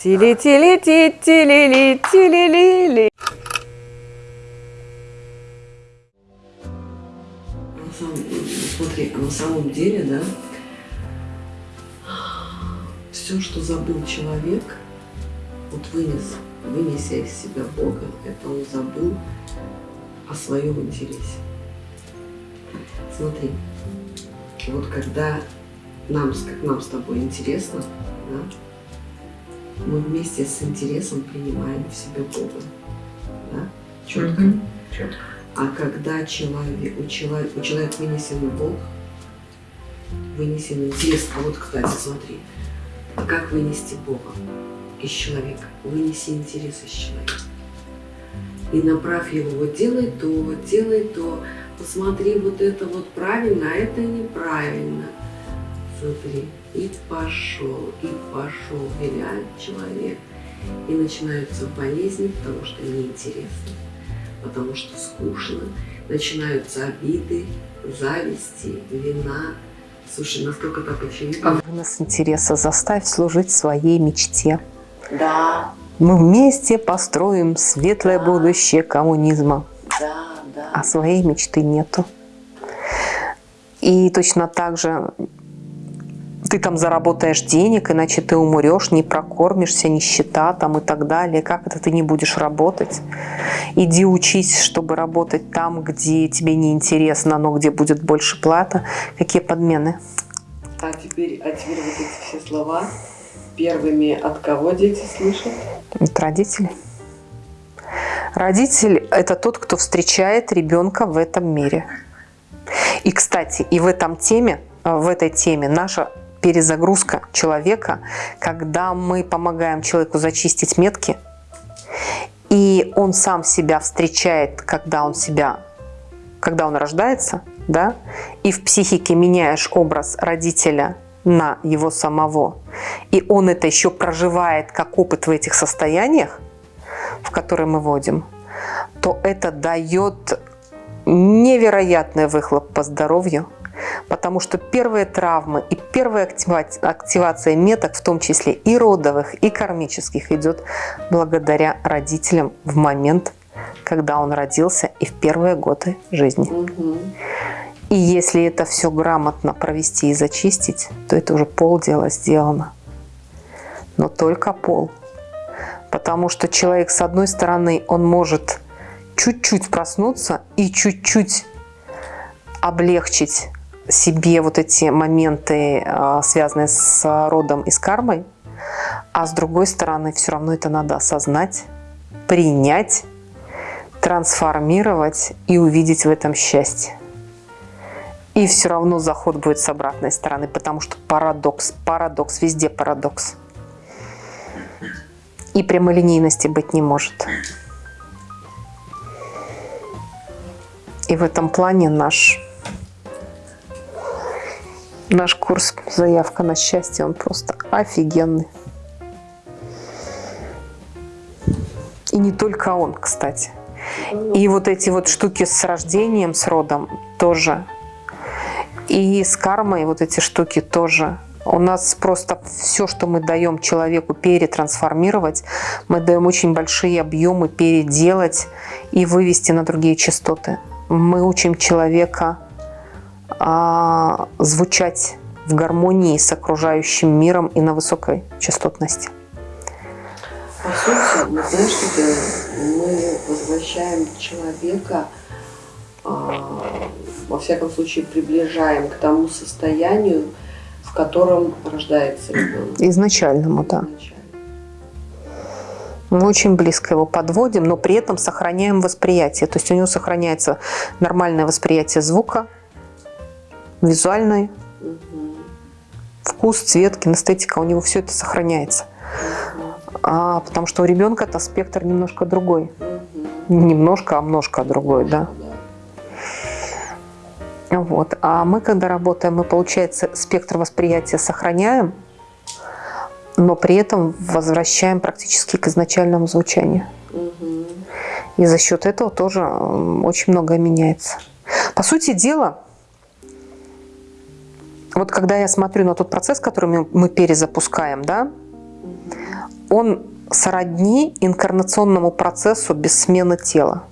тили тили ти тили ли тили ли ли смотри, на самом деле, да, все, что забыл человек, вот вынес, вынеся из себя Бога, это он забыл о своем интересе. Смотри, вот когда нам, как нам с тобой интересно, да, мы вместе с интересом принимаем в себя Бога. Да? Четко. Четко. А когда человек, у, человека, у человека вынесен Бог, вынесен интерес, а вот, кстати, смотри, как вынести Бога из человека? Вынеси интерес из человека. И направь его, вот делай то, вот делай то, посмотри, вот это вот правильно, а это неправильно. Смотри, и пошел, и пошел, виляет человек. И начинаются болезни, потому что неинтересно потому что скучно. Начинаются обиды, зависти, вина. Слушай, насколько так очевидно. Вынос интереса заставь служить своей мечте. Да, Мы вместе построим светлое будущее коммунизма, да, да. а своей мечты нету. И точно так же ты там заработаешь денег, иначе ты умрешь, не прокормишься, нищета там и так далее. Как это ты не будешь работать? Иди учись, чтобы работать там, где тебе не интересно, но где будет больше плата. Какие подмены? А теперь, а теперь вот эти все слова первыми от кого дети слышат? Это родители. Родитель – это тот, кто встречает ребенка в этом мире. И, кстати, и в этом теме, в этой теме наша перезагрузка человека, когда мы помогаем человеку зачистить метки, и он сам себя встречает, когда он себя, когда он рождается, да, и в психике меняешь образ родителя на его самого, и он это еще проживает как опыт в этих состояниях, в которые мы вводим, то это дает невероятный выхлоп по здоровью, потому что первые травмы и первая актива- активация меток, в том числе и родовых, и кармических, идет благодаря родителям в момент, когда он родился и в первые годы жизни. Угу. И если это все грамотно провести и зачистить, то это уже полдела сделано. Но только пол. Потому что человек, с одной стороны, он может чуть-чуть проснуться и чуть-чуть облегчить себе вот эти моменты, а, связанные с родом и с кармой, а с другой стороны, все равно это надо осознать, принять, трансформировать и увидеть в этом счастье. И все равно заход будет с обратной стороны, потому что парадокс, парадокс, везде парадокс. И прямолинейности быть не может. И в этом плане наш, наш курс «Заявка на счастье», он просто офигенный. И не только он, кстати. И вот эти вот штуки с рождением, с родом тоже. И с кармой вот эти штуки тоже. У нас просто все, что мы даем человеку перетрансформировать, мы даем очень большие объемы переделать и вывести на другие частоты. Мы учим человека а, звучать в гармонии с окружающим миром и на высокой частотности. По сути, мы знаешь, что делаем? Мы возвращаем человека, а, во всяком случае, приближаем к тому состоянию, в котором рождается ребенок. Изначальному, да. изначально. Мы очень близко его подводим, но при этом сохраняем восприятие. То есть у него сохраняется нормальное восприятие звука, визуальное, Мгм. вкус, цвет, кинестетика, у него все это сохраняется. А, потому что у ребенка это спектр немножко другой. Не немножко, а множко другой, да. Да. Вот. А мы, когда работаем, мы, получается, спектр восприятия сохраняем, но при этом возвращаем практически к изначальному звучанию. Мгм. И за счет этого тоже очень многое меняется. По сути дела, вот когда я смотрю на тот процесс, который мы, мы перезапускаем, да, он сродни инкарнационному процессу без смены тела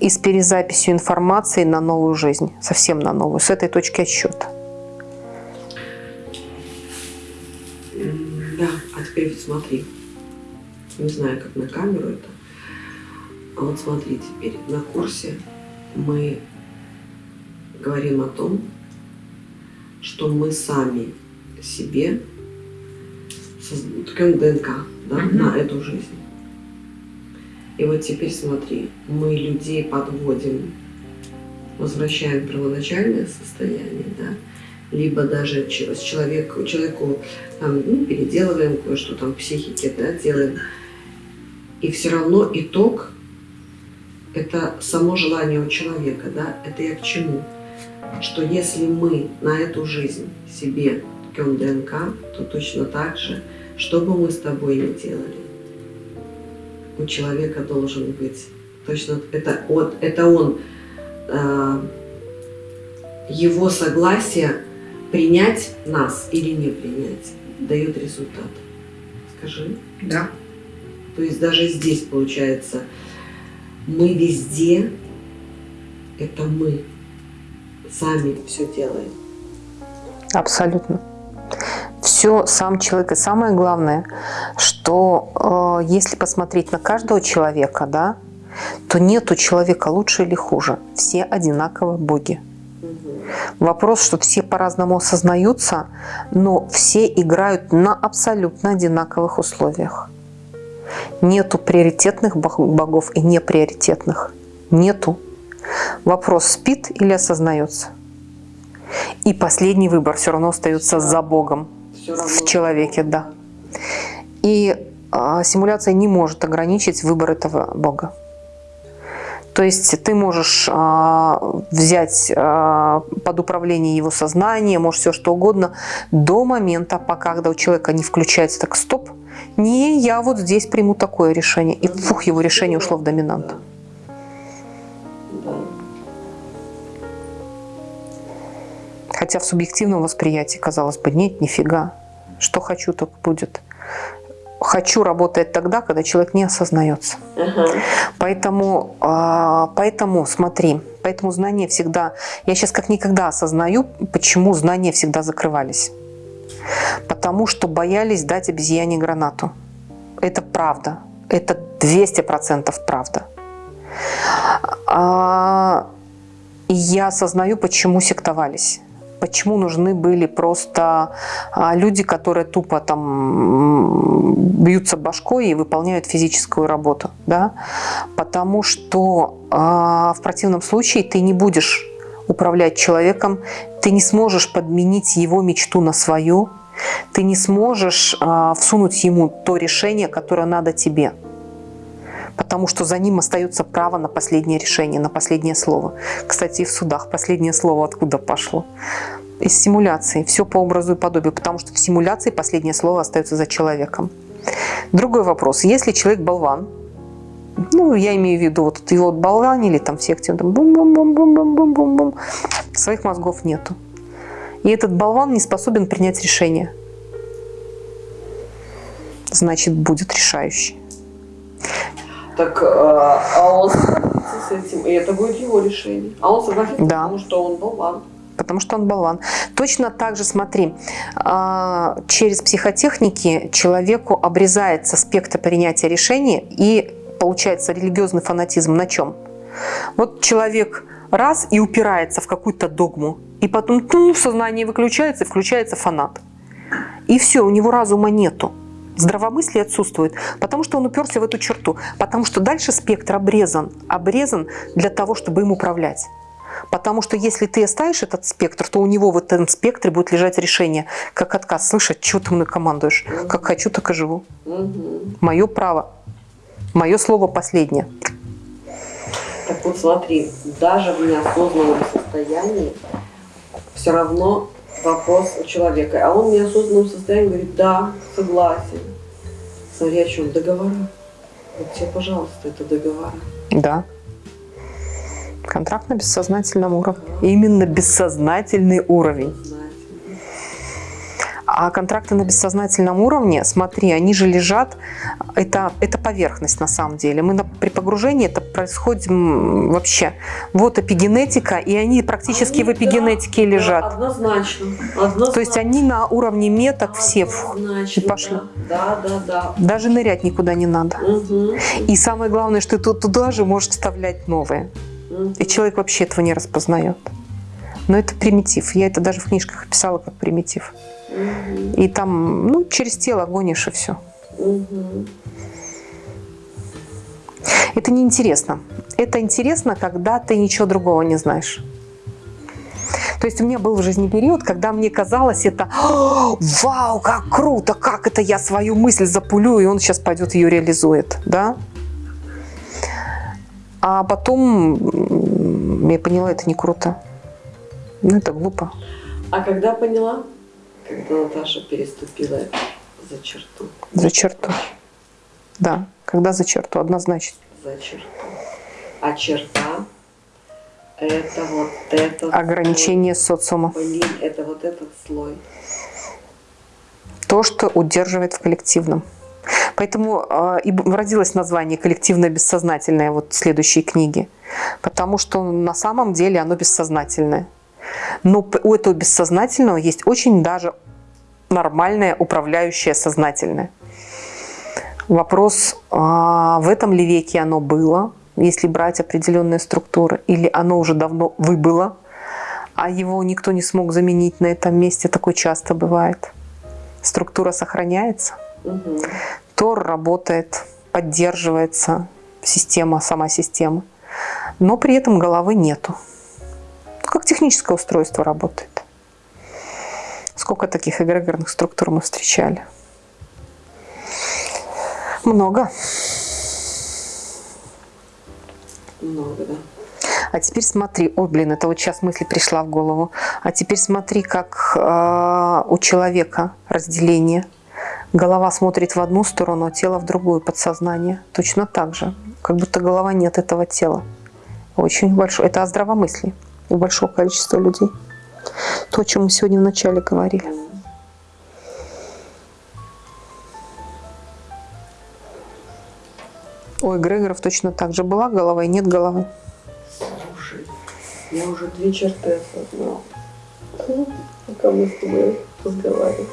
и с перезаписью информации на новую жизнь, совсем на новую, с этой точки отсчета. Да, а теперь вот смотри. Не знаю, как на камеру это. А вот смотри теперь, на курсе мы говорим о том, что мы сами себе ткем ДНК да, угу. на эту жизнь. И вот теперь смотри, мы людей подводим, возвращаем первоначальное состояние, да, либо даже с человеку, человеку там, ну, переделываем кое-что там в психике, да, делаем. И все равно итог – это само желание у человека, да, это я к чему? Что если мы на эту жизнь себе ткем ДНК, то точно так же, что бы мы с тобой ни делали, у человека должен быть точно это, вот, это он э, его согласие принять нас или не принять дает результат. Скажи. Да. То есть даже здесь получается, мы везде, это мы сами все делаем. Абсолютно. Все сам человек. И самое главное, что э, если посмотреть на каждого человека, да, то нету человека лучше или хуже. Все одинаково боги. Вопрос, что все по-разному осознаются, но все играют на абсолютно одинаковых условиях. Нету приоритетных богов и неприоритетных. Нету. Вопрос, спит или осознается. И последний выбор все равно остается за Богом в человеке, да. И а, симуляция не может ограничить выбор этого Бога. То есть ты можешь а, взять а, под управление его сознание, можешь все что угодно, до момента, пока когда у человека не включается так «стоп», не я вот здесь приму такое решение. И фух, его решение ушло в доминант. Хотя в субъективном восприятии, казалось бы, нет, нифига. Что хочу, так будет хочу работает тогда, когда человек не осознается. Ага. Поэтому, а, поэтому, смотри, поэтому знания всегда... Я сейчас как никогда осознаю, почему знания всегда закрывались. Потому что боялись дать обезьяне гранату. Это правда. Это 200% правда. А, и я осознаю, почему сектовались почему нужны были просто а, люди, которые тупо там бьются башкой и выполняют физическую работу. Да? Потому что а, в противном случае ты не будешь управлять человеком, ты не сможешь подменить его мечту на свою, ты не сможешь а, всунуть ему то решение, которое надо тебе потому что за ним остается право на последнее решение, на последнее слово. Кстати, и в судах последнее слово откуда пошло? Из симуляции. Все по образу и подобию, потому что в симуляции последнее слово остается за человеком. Другой вопрос. Если человек болван, ну, я имею в виду, вот его отбаланили там в секте, там бум-бум-бум-бум-бум-бум-бум, своих мозгов нету. И этот болван не способен принять решение. Значит, будет решающий. Так, а, а он согласится с этим, и это будет его решение. А он согласится, да. потому что он болван. Потому что он болван. Точно так же, смотри, а, через психотехники человеку обрезается спектр принятия решения и получается религиозный фанатизм на чем? Вот человек раз и упирается в какую-то догму, и потом ну, сознание выключается, и включается фанат. И все, у него разума нету. Здравомыслие отсутствует, потому что он уперся в эту черту, потому что дальше спектр обрезан, обрезан для того, чтобы им управлять. Потому что если ты оставишь этот спектр, то у него в этом спектре будет лежать решение, как отказ. Слышать, что ты мной командуешь? Как хочу, так и живу. Мое право. Мое слово последнее. Так вот смотри, даже в неосознанном состоянии все равно вопрос у человека. А он в неосознанном состоянии говорит, да, согласен. Смотри, о чем? Договора. Вот тебе, пожалуйста, это договора. Да. Контракт на бессознательном уровне. Именно бессознательный уровень. А контракты на бессознательном уровне, смотри, они же лежат, это, это поверхность на самом деле. Мы на, при погружении это происходит вообще. Вот эпигенетика, и они практически они, в эпигенетике да, лежат. Да, однозначно, однозначно. То есть они на уровне меток все и пошли. Да, да, да. Даже нырять никуда не надо. Угу. И самое главное, что ты туда же можешь вставлять новые. Угу. И человек вообще этого не распознает. Но это примитив. Я это даже в книжках описала как примитив. Угу. И там, ну, через тело гонишь и все. Угу. Это неинтересно. Это интересно, когда ты ничего другого не знаешь. То есть у меня был в жизни период, когда мне казалось это «Вау, как круто! Как это я свою мысль запулю, и он сейчас пойдет ее реализует!» да? А потом я поняла, это не круто. Ну, это глупо. А когда поняла? Когда Наташа переступила за черту. За черту. Да, когда за черту, однозначно. За черту. А черта это вот это ограничение слой. социума. Блин, это вот этот слой. То, что удерживает в коллективном. Поэтому э, и родилось название «Коллективное бессознательное» вот следующей книги. Потому что на самом деле оно бессознательное. Но у этого бессознательного есть очень даже нормальное управляющее сознательное. Вопрос, а в этом ли веке оно было, если брать определенные структуры, или оно уже давно выбыло, а его никто не смог заменить на этом месте, такое часто бывает. Структура сохраняется, угу. Тор работает, поддерживается, система, сама система, но при этом головы нету. Как техническое устройство работает. Сколько таких эгрегорных структур мы встречали? Много. Много, да. А теперь смотри, ой, блин, это вот сейчас мысль пришла в голову. А теперь смотри, как э, у человека разделение. Голова смотрит в одну сторону, а тело в другую, подсознание. Точно так же. Как будто голова нет этого тела. Очень большое. Это о здравомыслии у большого количества людей. То, о чем мы сегодня вначале говорили. У эгрегоров точно так же. Была голова и нет головы. Слушай, я уже две черты осознал. Пока мы с тобой разговариваем.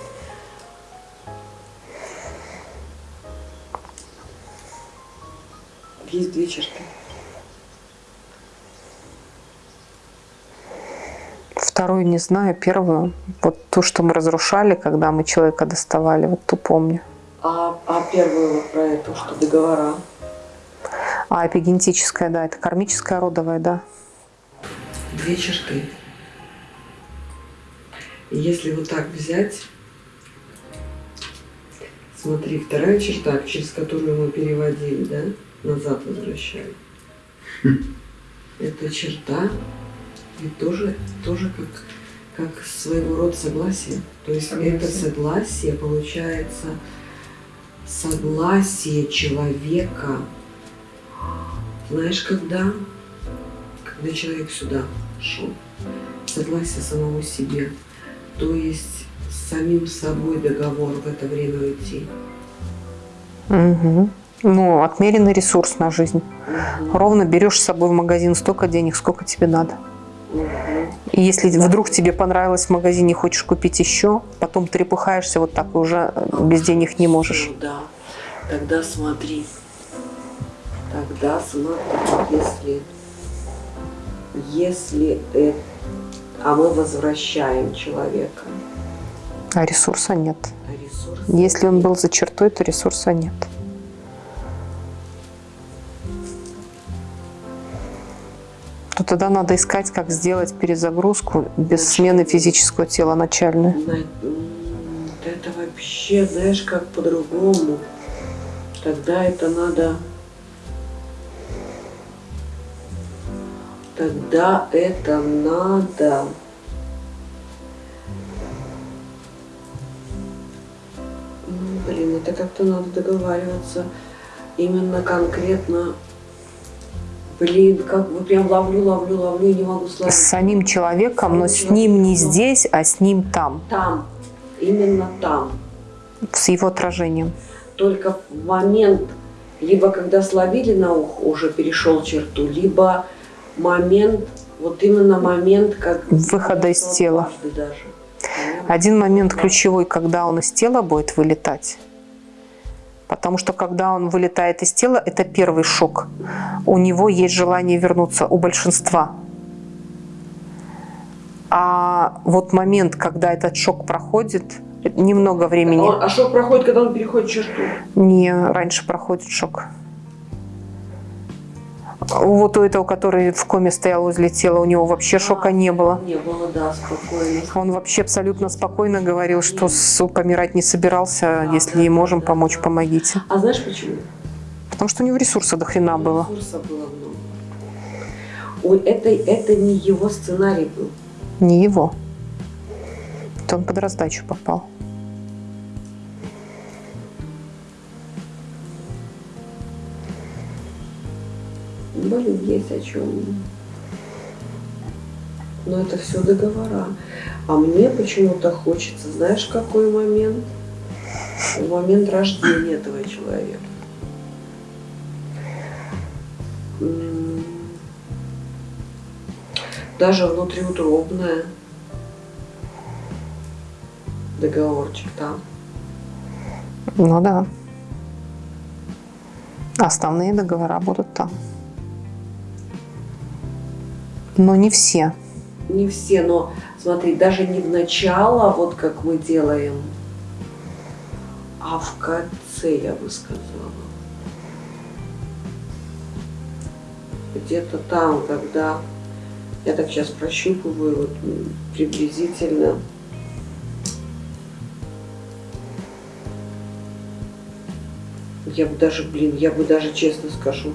Есть две черты. Вторую не знаю, первую, вот ту, что мы разрушали, когда мы человека доставали, вот ту помню. А, а первую вот про эту, что договора? А эпигенетическая, да, это кармическая родовая, да. Две черты. Если вот так взять, смотри, вторая черта, через которую мы переводили, да, назад возвращали. Это черта, и тоже, тоже как, как своего рода согласие. То есть согласие. это согласие получается согласие человека знаешь, когда? Когда человек сюда шел. Согласие самому себе. То есть с самим собой договор в это время уйти. Угу. Ну, отмеренный ресурс на жизнь. Угу. Ровно берешь с собой в магазин столько денег, сколько тебе надо. Угу. И если вдруг тебе понравилось в магазине, хочешь купить еще, потом трепыхаешься вот так и уже без денег не можешь. Да, тогда смотри, Тогда смотри, если, если это, а мы возвращаем человека. А ресурса нет. А ресурса если он был за чертой, то ресурса нет. то тогда надо искать, как сделать перезагрузку без Значит, смены физического тела начальной. Это вообще, знаешь, как по-другому. Тогда это надо тогда это надо ну, блин, это как-то надо договариваться именно конкретно Блин, как бы прям ловлю, ловлю, ловлю, не могу сложить. С самим человеком, но с ним не здесь, а с ним там. Там. именно там. С его отражением. Только в момент, либо когда словили на ухо, уже перешел черту, либо момент, вот именно момент, как... Выхода из тела. Даже. Один момент ключевой, когда он из тела будет вылетать. Потому что когда он вылетает из тела, это первый шок. У него есть желание вернуться, у большинства. А вот момент, когда этот шок проходит, немного времени. А шок проходит, когда он переходит черту? Не, раньше проходит шок. Вот у этого, который в коме стоял возле тела, у него вообще а, шока не было. Не было, да, спокойно. Он вообще абсолютно спокойно говорил, что с, помирать не собирался, а, если да, можем да, помочь, да. помогите. А знаешь почему? Потому что у него ресурса до хрена было. Ресурса было много. Это, это не его сценарий был. Не его. Это он под раздачу попал. Блин, есть о чем. Но это все договора. А мне почему-то хочется, знаешь, какой момент? Момент рождения этого человека. Даже внутриутробное договорчик там. Ну да. Основные договора будут там. Но не все. Не все, но смотри, даже не в начало, вот как мы делаем, а в конце, я бы сказала. Где-то там, когда я так сейчас прощупываю вот, приблизительно. Я бы даже, блин, я бы даже честно скажу,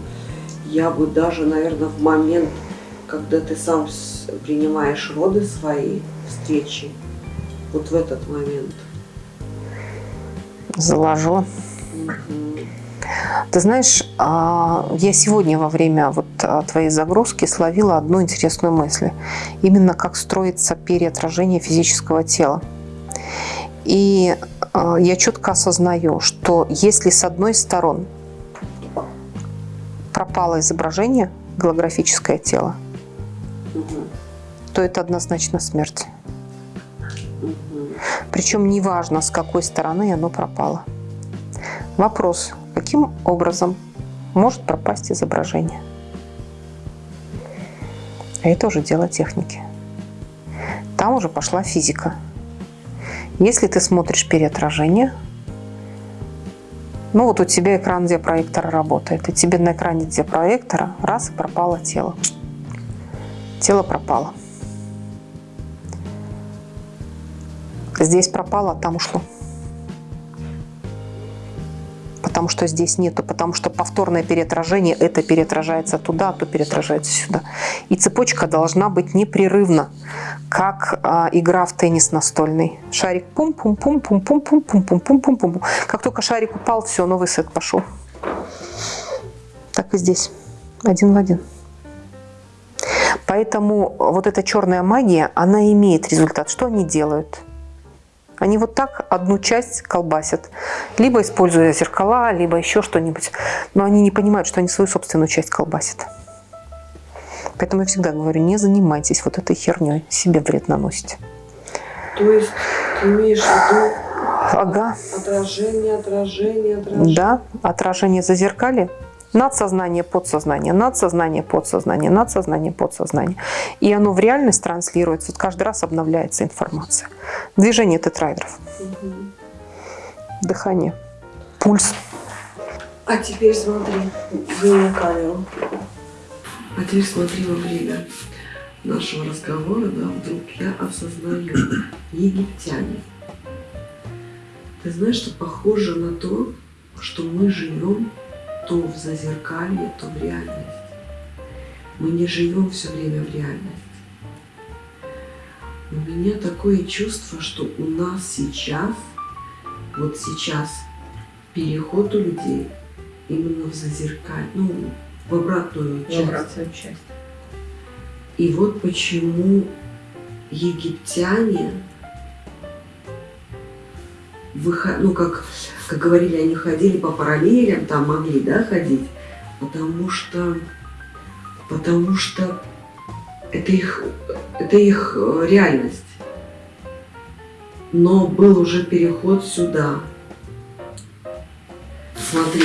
я бы даже, наверное, в момент когда ты сам принимаешь роды свои, встречи, вот в этот момент. Заложила. Ты знаешь, а, я сегодня во время вот а, твоей загрузки словила одну интересную мысль. Именно как строится переотражение физического тела. И а, я четко осознаю, что если с одной стороны пропало изображение, голографическое тело, то это однозначно смерть. Причем неважно, с какой стороны оно пропало. Вопрос, каким образом может пропасть изображение? А это уже дело техники. Там уже пошла физика. Если ты смотришь переотражение, ну вот у тебя экран диапроектора работает, и тебе на экране диапроектора раз и пропало тело тело пропало. Здесь пропало, а там ушло. Потому что здесь нету, потому что повторное переотражение, это переотражается туда, а то переотражается сюда. И цепочка должна быть непрерывна, как а, игра в теннис настольный. Шарик пум-пум-пум-пум-пум-пум-пум-пум-пум-пум. Как только шарик упал, все, новый сет пошел. Так и здесь. Один в один. Поэтому вот эта черная магия, она имеет результат. Что они делают? Они вот так одну часть колбасят, либо используя зеркала, либо еще что-нибудь. Но они не понимают, что они свою собственную часть колбасят. Поэтому я всегда говорю, не занимайтесь вот этой херней, себе вред наносите. То есть ты имеешь в виду ага. отражение, отражение, отражение? Да, отражение зазеркалья надсознание, подсознание, надсознание, подсознание, надсознание, подсознание. И оно в реальность транслируется, вот каждый раз обновляется информация. Движение тетрайдеров, угу. дыхание, пульс. А теперь смотри, на камеру. А теперь смотри во время нашего разговора, да, вдруг я осознаю, египтяне. Ты знаешь, что похоже на то, что мы живем то в зазеркалье, то в реальность. Мы не живем все время в реальности. У меня такое чувство, что у нас сейчас, вот сейчас, переход у людей именно в зазеркалье, ну, в обратную часть. В обратную часть. И вот почему египтяне выход... ну, как, как говорили, они ходили по параллелям, там могли, да, ходить, потому что, потому что это их, это их э, реальность. Но был уже переход сюда. Смотри,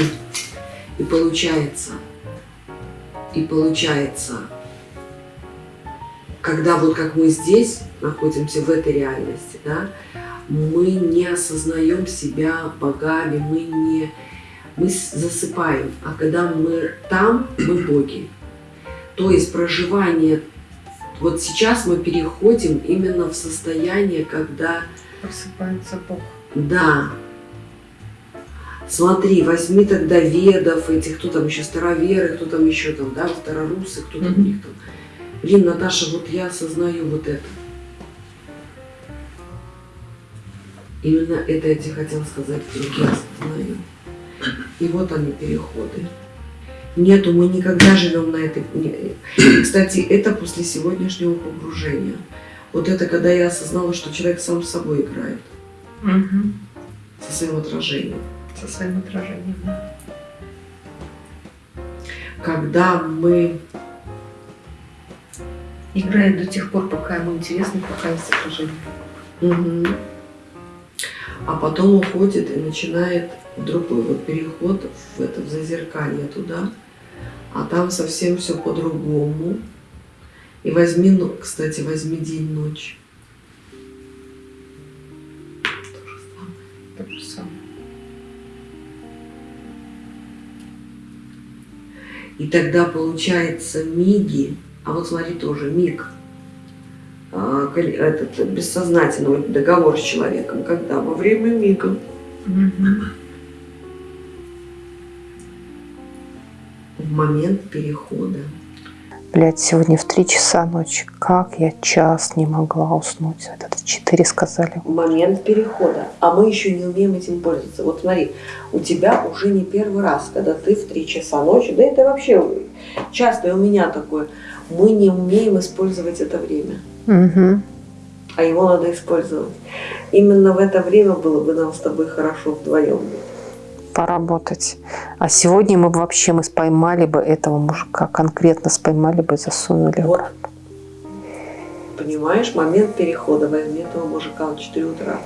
и получается, и получается, когда вот как мы здесь находимся в этой реальности, да, мы не осознаем себя богами, мы не мы засыпаем, а когда мы там, мы боги. То есть проживание, вот сейчас мы переходим именно в состояние, когда... Просыпается Бог. Да. Смотри, возьми тогда ведов, этих, кто там еще, староверы, кто там еще там, да, старорусы, кто там mm -hmm. у них там. Блин, Наташа, вот я осознаю вот это. Именно это я тебе хотела сказать, я осознаю. И вот они переходы. Нету, мы никогда живем на этой... Кстати, это после сегодняшнего погружения. Вот это когда я осознала, что человек сам с собой играет. Угу. Со своим отражением. Со своим отражением, да. Когда мы играет до тех пор, пока ему интересно, пока есть отражение. Угу. А потом уходит и начинает другой вот переход в это в зазеркалье туда, а там совсем все по-другому. И возьми, ну, кстати, возьми день-ночь. То же самое. То же самое. И тогда получается миги, а вот смотри тоже миг, этот бессознательный договор с человеком, когда во время мига. В момент перехода. Блять, сегодня в три часа ночи. Как я час не могла уснуть? Это четыре сказали. Момент перехода. А мы еще не умеем этим пользоваться. Вот смотри, у тебя уже не первый раз, когда ты в три часа ночи, да это вообще часто и у меня такое – мы не умеем использовать это время. Угу. А его надо использовать. Именно в это время было бы нам с тобой хорошо вдвоем. Поработать. А сегодня мы бы вообще мы споймали бы этого мужика, конкретно споймали бы и засунули вот. Понимаешь, момент перехода возьми этого мужика в 4 утра.